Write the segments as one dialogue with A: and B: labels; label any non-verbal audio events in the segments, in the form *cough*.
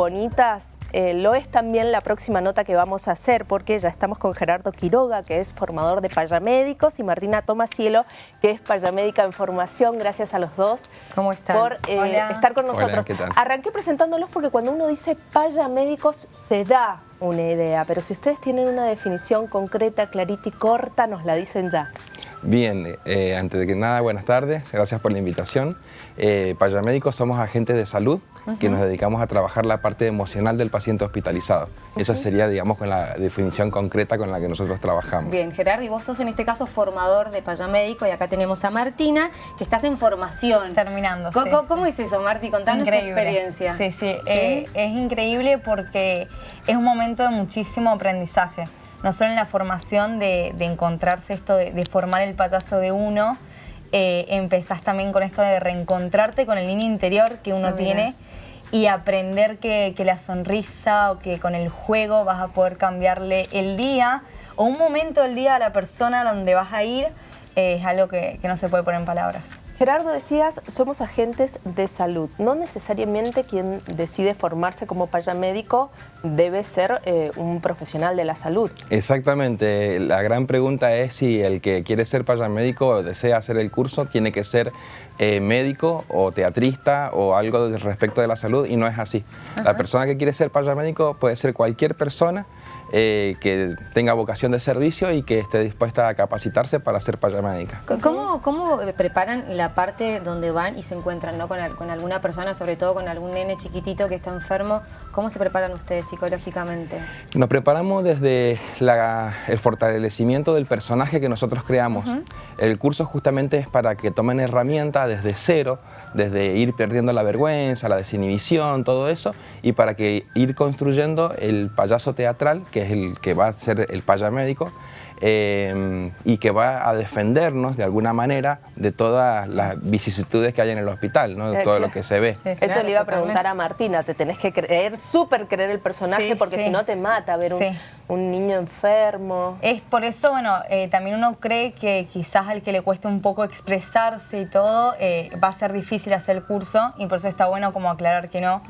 A: bonitas, eh, lo es también la próxima nota que vamos a hacer, porque ya estamos con Gerardo Quiroga, que es formador de payamédicos, y Martina Tomasielo, que es payamédica en formación. Gracias a los dos
B: ¿Cómo están?
A: por eh, estar con nosotros. Arranqué presentándolos porque cuando uno dice payamédicos se da una idea, pero si ustedes tienen una definición concreta, clarita y corta, nos la dicen ya.
C: Bien, eh, antes de que nada, buenas tardes, gracias por la invitación. Eh, Payamédicos somos agentes de salud que nos dedicamos a trabajar la parte emocional del paciente hospitalizado. Esa sería, digamos, con la definición concreta con la que nosotros trabajamos.
B: Bien, Gerardo, y vos sos en este caso formador de payamédico y acá tenemos a Martina, que estás en formación.
D: Terminando,
B: ¿Cómo, ¿cómo es eso, Marti? Contanos tu experiencia.
D: Sí, sí, eh, es increíble porque es un momento de muchísimo aprendizaje no solo en la formación de, encontrarse esto, de, formar el payaso de uno, eh, empezás también con esto de reencontrarte con el niño interior que uno tiene y aprender que, la sonrisa o que con el juego vas a poder cambiarle el día o un momento del día a la persona donde vas a ir, eh, es algo que no se puede poner en palabras.
A: Gerardo, decías, somos agentes de salud. No necesariamente quien decide formarse como payamédico debe ser eh, un profesional de la salud.
C: Exactamente. La gran pregunta es si el que quiere ser payamédico o desea hacer el curso tiene que ser eh, médico o teatrista o algo respecto de la salud y no es así. La persona que quiere ser payamédico puede ser cualquier persona eh, que tenga vocación de servicio y que esté dispuesta a capacitarse para ser payamédica.
B: ¿Cómo, ¿Cómo preparan la parte donde van y se encuentran ¿no? con, con, alguna persona, sobre todo con algún nene chiquitito que está enfermo? ¿Cómo se preparan ustedes psicológicamente?
C: Nos preparamos desde el fortalecimiento del personaje que nosotros creamos. El curso justamente es para que tomen herramientas desde cero, desde ir perdiendo la vergüenza, la desinhibición, todo eso, y para que ir construyendo el payaso teatral que es el que va a ser el payamédico, eh, y que va a defendernos de alguna manera de todas las vicisitudes que hay en el hospital, ¿no? de todo lo que se ve.
A: Eso le iba a preguntar a Martina, te tenés que creer, súper creer el personaje porque si no te mata ver un, niño enfermo.
D: Es por eso, bueno, eh, también uno cree que quizás al que le cueste un poco expresarse y todo, eh, va a ser difícil hacer el curso y por eso está bueno como aclarar que no,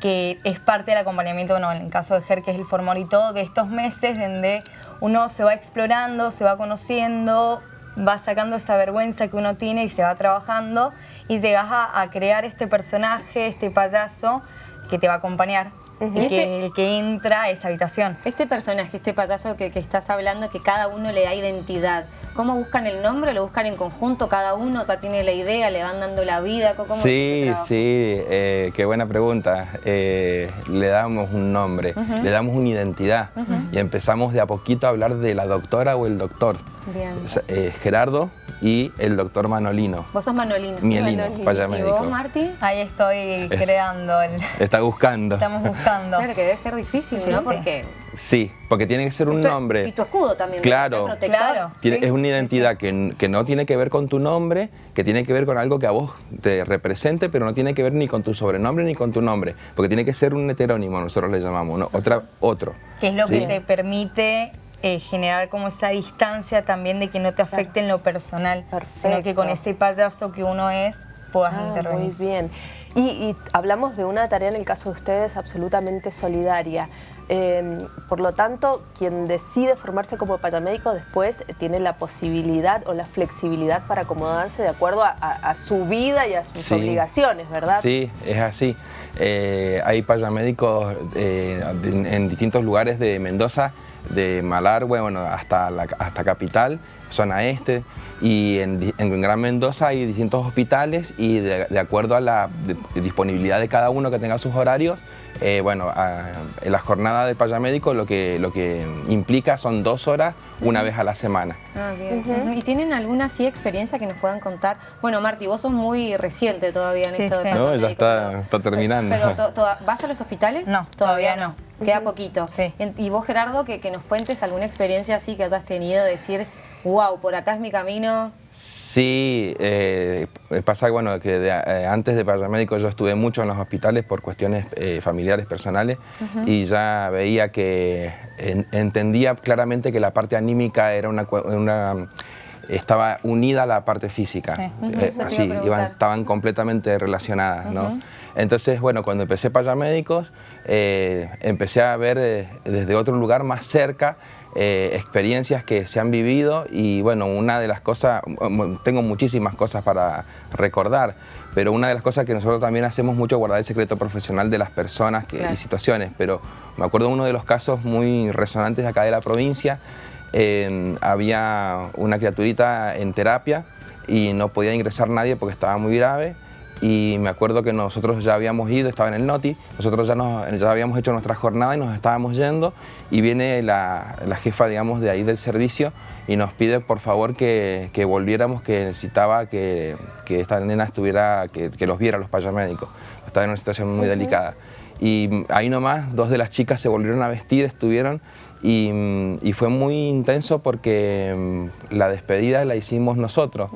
D: que es parte del acompañamiento, bueno, en el caso de Ger, que es el formor y todo, de estos meses donde uno se va explorando, se va conociendo, va sacando esa vergüenza que uno tiene y se va trabajando y llegas a, crear este personaje, este payaso que te va a acompañar. Este el, que, entra a esa habitación.
B: Este personaje, este payaso que, estás hablando, que cada uno le da identidad. ¿Cómo buscan el nombre? ¿Lo buscan en conjunto? ¿Cada uno ya tiene la idea? ¿Le van dando la vida?
C: ¿Cómo sí, sí, eh, qué buena pregunta. Eh, le damos un nombre, le damos una identidad y empezamos de a poquito a hablar de la doctora o el doctor. Bien. Eh, Gerardo y el doctor Manolino.
B: ¿Vos sos Manolino?
C: Mielino, payamédico.
B: ¿Y vos, Marti?
D: Ahí estoy creando. El...
C: Está buscando.
D: Estamos buscando.
B: Claro que debe ser difícil, ¿no? Porque...
C: Sí, porque tiene que ser un nombre.
B: Y tu escudo también.
C: Claro,
B: claro.
C: es una identidad que, que, no tiene que ver con tu nombre, que tiene que ver con algo que a vos te represente, pero no tiene que ver ni con tu sobrenombre ni con tu nombre, porque tiene que ser un heterónimo, nosotros le llamamos, ¿no? Otra, otro.
D: Que es lo que te permite eh, generar como esa distancia también de que no te afecte en lo personal, sino que con ese payaso que uno es puedas ah, intervenir.
A: Muy bien. Y, hablamos de una tarea en el caso de ustedes absolutamente solidaria. Em, por lo tanto, quien decide formarse como payamédico después tiene la posibilidad o la flexibilidad para acomodarse de acuerdo a, su vida y a sus obligaciones, ¿verdad?
C: Sí, es así. Eh, hay payamédicos eh, en distintos lugares de Mendoza de Malargüe bueno, hasta, la, hasta Capital, zona este, y en, en, Gran Mendoza hay distintos hospitales y de, acuerdo a la disponibilidad de cada uno que tenga sus horarios, eh, bueno, en la jornada de payamédico lo que, lo que implica son dos horas una vez a la semana.
B: Ah, bien. ¿Y tienen alguna así experiencia que nos puedan contar? Bueno, Marti, vos sos muy reciente todavía en esto de
C: No, ya está, está terminando.
B: Pero, ¿Vas a los hospitales?
D: No, todavía, no.
B: Queda poquito. Sí. Y vos, Gerardo, que, que nos cuentes alguna experiencia así que hayas tenido, decir, wow, por acá es mi camino.
C: Sí, eh, pasa bueno, que eh, antes de paramédico yo estuve mucho en los hospitales por cuestiones eh, familiares, personales, y ya veía que entendía claramente que la parte anímica era una, estaba unida a la parte física, así, estaban completamente relacionadas. ¿no? Entonces, bueno, cuando empecé Payamédicos, eh, empecé a ver eh, desde otro lugar más cerca eh, experiencias que se han vivido y bueno, una de las cosas, tengo muchísimas cosas para recordar, pero una de las cosas que nosotros también hacemos mucho es guardar el secreto profesional de las personas y situaciones, pero me acuerdo de uno de los casos muy resonantes acá de la provincia, había una criaturita en terapia y no podía ingresar nadie porque estaba muy grave y me acuerdo que nosotros ya habíamos ido, estaba en el Noti, nosotros ya, nos, ya habíamos hecho nuestra jornada y nos estábamos yendo y viene la, jefa, digamos, de ahí del servicio y nos pide por favor que, volviéramos, que necesitaba que, esta nena estuviera, que, los viera los payamédicos, estaba en una situación muy delicada. Y ahí nomás dos de las chicas se volvieron a vestir, estuvieron y, fue muy intenso porque mm, la despedida la hicimos nosotros.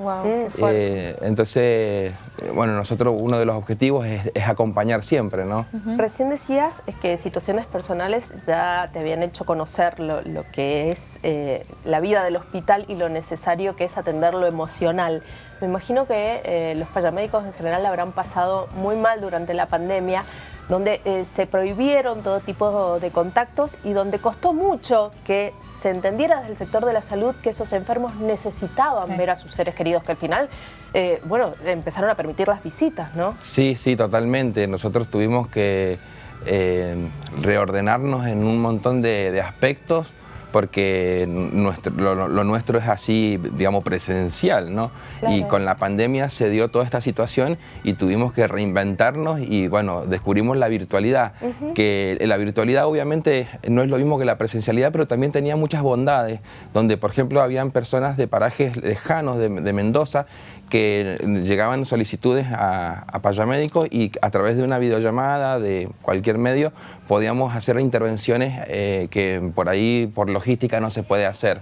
C: Eh, entonces, bueno, nosotros uno de los objetivos es, acompañar siempre, ¿no?
A: Recién decías que situaciones personales ya te habían hecho conocer lo, que es eh, la vida del hospital y lo necesario que es atender lo emocional. Me imagino que eh, los payamédicos en general habrán pasado muy mal durante la pandemia, donde eh, se prohibieron todo tipo de contactos y donde costó mucho que se entendiera desde el sector de la salud que esos enfermos necesitaban ver a sus seres queridos, que al final, eh, bueno, empezaron a permitir las visitas, ¿no?
C: Sí, sí, totalmente. Nosotros tuvimos que eh, reordenarnos en un montón de aspectos porque nuestro, lo, nuestro es así, digamos, presencial, ¿no? Y con la pandemia se dio toda esta situación y tuvimos que reinventarnos y, bueno, descubrimos la virtualidad, que la virtualidad obviamente no es lo mismo que la presencialidad, pero también tenía muchas bondades, donde, por ejemplo, habían personas de parajes lejanos de, Mendoza que llegaban solicitudes a, a Payamédico y a través de una videollamada, de cualquier medio, podíamos hacer intervenciones eh, que por ahí, por logística, no se puede hacer.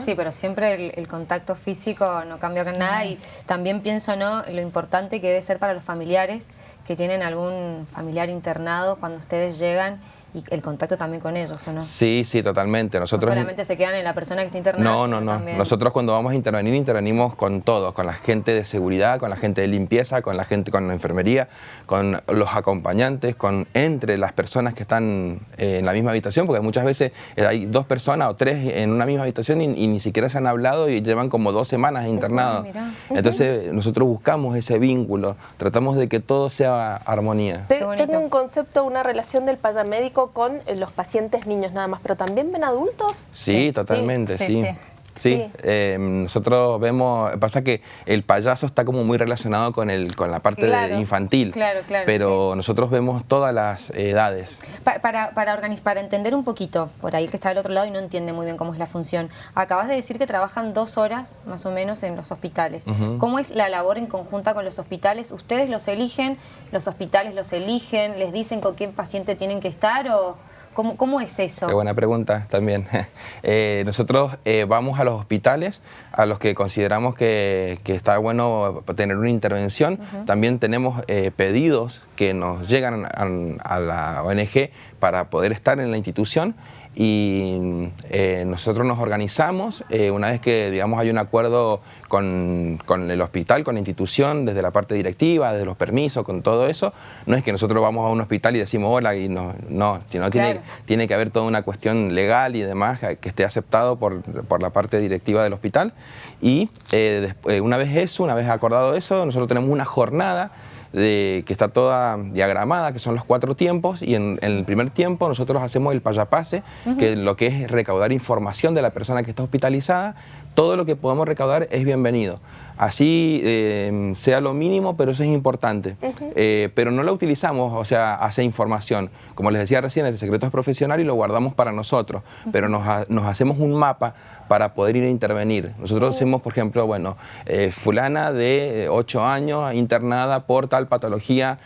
B: Sí, pero siempre el, contacto físico no cambia nada y también pienso ¿no? lo importante que debe ser para los familiares que tienen algún familiar internado cuando ustedes llegan y el contacto también con ellos, ¿o no?
C: Sí, sí, totalmente. Nosotros,
B: no solamente se quedan en la persona que está internada,
C: No, no, no. Nosotros cuando vamos a intervenir, intervenimos con todos, con la gente de seguridad, con la gente de limpieza, con la gente con la enfermería, con los acompañantes, con entre las personas que están eh, en la misma habitación, porque muchas veces eh, hay dos personas o tres en una misma habitación y, ni siquiera se han hablado y llevan como dos semanas internados. Entonces nosotros buscamos ese vínculo, tratamos de que todo sea armonía.
A: Tengo un concepto, una relación del payamédico con eh, los pacientes niños nada más, pero también ven adultos.
C: Sí, totalmente, sí. sí. Eh, nosotros vemos, pasa que el payaso está como muy relacionado con, el, con la parte infantil, claro, claro, pero nosotros vemos todas las edades.
B: Para, para, para, para entender un poquito, por ahí que está del otro lado y no entiende muy bien cómo es la función, acabas de decir que trabajan dos horas más o menos en los hospitales. ¿Cómo es la labor en conjunta con los hospitales? ¿Ustedes los eligen? ¿Los hospitales los eligen? ¿Les dicen con qué paciente tienen que estar o...? ¿Cómo, es eso?
C: Qué buena pregunta también. *laughs* Eh, nosotros eh, vamos a los hospitales a los que consideramos que, está bueno tener una intervención. También tenemos eh, pedidos que nos llegan a, la ONG para poder estar en la institución y eh, nosotros nos organizamos eh, una vez que digamos hay un acuerdo con, el hospital, con la institución, desde la parte directiva, desde los permisos, con todo eso, no es que nosotros vamos a un hospital y decimos hola y no, no sino tiene, tiene que haber toda una cuestión legal y demás que esté aceptado por, por la parte directiva del hospital. Y eh, una vez eso, una vez acordado eso, nosotros tenemos una jornada de, que está toda diagramada, que son los cuatro tiempos, y en, el primer tiempo nosotros hacemos el payapase, que lo que es recaudar información de la persona que está hospitalizada, todo lo que podamos recaudar es bienvenido. Así eh, sea lo mínimo, pero eso es importante. Eh, pero no lo utilizamos, o sea, hace información. Como les decía recién, el secreto es profesional y lo guardamos para nosotros, pero nos, hacemos un mapa para poder ir a intervenir. Nosotros hacemos, por ejemplo, bueno, eh, fulana de 8 años internada por tal patología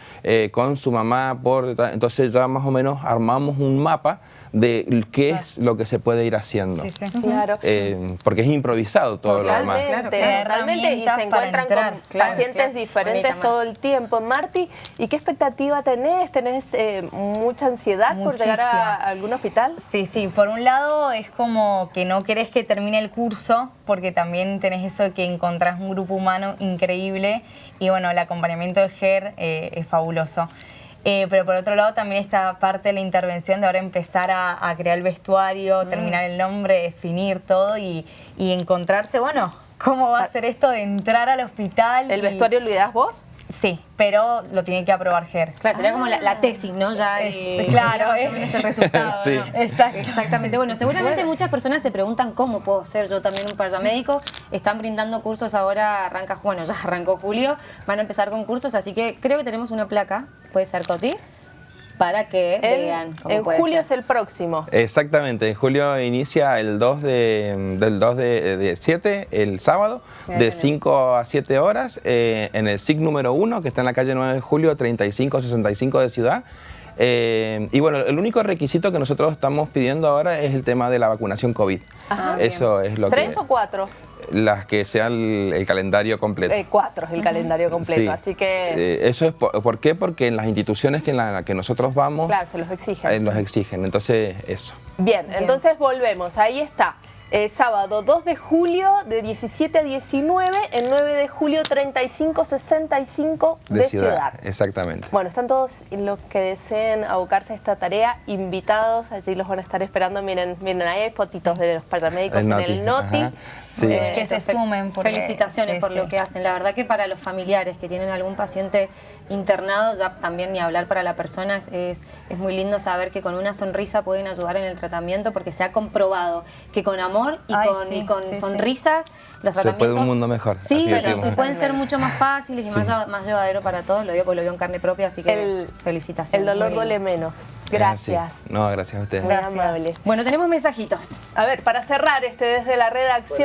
C: con su mamá, por entonces ya más o menos armamos un mapa de qué es lo que se puede ir haciendo. Sí, sí. Claro. Eh, porque es improvisado todo lo demás.
A: Claro, Realmente y se encuentran con pacientes diferentes todo el tiempo. Marti, ¿y qué expectativa tenés? ¿Tenés eh, mucha ansiedad por llegar a, algún hospital?
D: Sí, sí. Por un lado es como que no querés que termine el curso porque también tenés eso de que encontrás un grupo humano increíble y bueno, el acompañamiento de GER eh, es fabuloso. Eh, pero por otro lado también está parte de la intervención de ahora empezar a, crear el vestuario, mm. terminar el nombre, definir todo y, y, encontrarse, bueno, cómo va a ser esto de entrar al hospital.
A: ¿El vestuario lo ideas vos?
D: Sí, pero lo tiene que aprobar GER.
B: Claro, sería como la, tesis, ¿no? Ya *laughs*
D: claro,
B: es, el resultado. *laughs* sí. Exactamente. Bueno, seguramente muchas personas se preguntan cómo puedo ser yo también un paramédico. Están brindando cursos ahora, arranca, bueno, ya arrancó julio, van a empezar con cursos, así que creo que tenemos una placa, puede ser Coti para que vean
A: En julio es el próximo.
C: Exactamente, en julio inicia el 2 de, del 2 de, 7, el sábado, de 5 a 7 horas, eh, en el SIG número 1, que está en la calle 9 de julio, 3565 de Ciudad. Eh, y bueno, el único requisito que nosotros estamos pidiendo ahora es el tema de la vacunación COVID. Eso es lo
A: ¿Tres o cuatro?
C: las que sean el, calendario completo.
A: Eh, cuatro es el calendario completo, así que...
C: Eh, eso es por, qué? Porque en las instituciones que en las que nosotros vamos...
A: Claro, se los exigen.
C: Eh, los exigen, entonces eso.
A: Bien, entonces volvemos, ahí está. Eh, sábado 2 de julio de 17 a 19, el 9 de julio 35-65 de, de ciudad.
C: Exactamente.
A: Bueno, están todos los que deseen abocarse a esta tarea invitados, allí los van a estar esperando. Miren, miren ahí hay fotitos de los paramédicos en el NOTI.
D: Eh, que se sumen.
B: Felicitaciones por lo que hacen. La verdad que para los familiares que tienen algún paciente internado, ya también ni hablar para la persona, es, es muy lindo saber que con una sonrisa pueden ayudar en el tratamiento porque se ha comprobado que con amor y con, sonrisas. Los
C: Se puede un mundo mejor.
B: Sí, y pueden ser mucho más fáciles y más, más llevadero para todos. Lo digo porque lo veo en carne propia, así que felicitaciones.
A: El dolor duele menos. Gracias.
C: No, gracias a ustedes.
A: Muy amables.
B: Bueno, tenemos mensajitos.
A: A ver, para cerrar este desde la redacción.